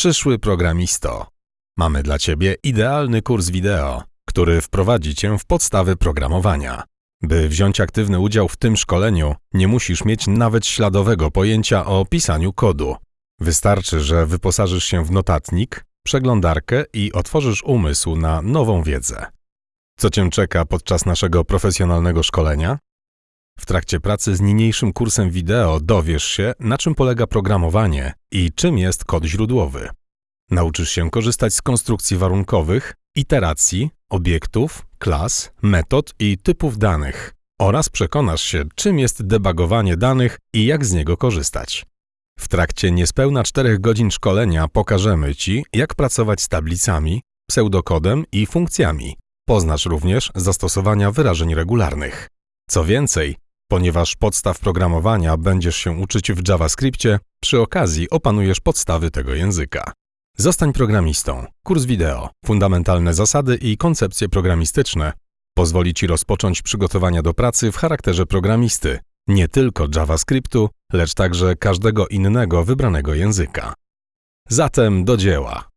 Przyszły programisto. Mamy dla Ciebie idealny kurs wideo, który wprowadzi Cię w podstawy programowania. By wziąć aktywny udział w tym szkoleniu, nie musisz mieć nawet śladowego pojęcia o pisaniu kodu. Wystarczy, że wyposażysz się w notatnik, przeglądarkę i otworzysz umysł na nową wiedzę. Co Cię czeka podczas naszego profesjonalnego szkolenia? W trakcie pracy z niniejszym kursem wideo dowiesz się, na czym polega programowanie i czym jest kod źródłowy. Nauczysz się korzystać z konstrukcji warunkowych, iteracji, obiektów, klas, metod i typów danych oraz przekonasz się, czym jest debugowanie danych i jak z niego korzystać. W trakcie niespełna 4 godzin szkolenia pokażemy Ci, jak pracować z tablicami, pseudokodem i funkcjami. Poznasz również zastosowania wyrażeń regularnych. Co więcej, ponieważ podstaw programowania będziesz się uczyć w JavaScriptie, przy okazji opanujesz podstawy tego języka. Zostań programistą. Kurs wideo, fundamentalne zasady i koncepcje programistyczne pozwoli Ci rozpocząć przygotowania do pracy w charakterze programisty, nie tylko JavaScriptu, lecz także każdego innego wybranego języka. Zatem do dzieła.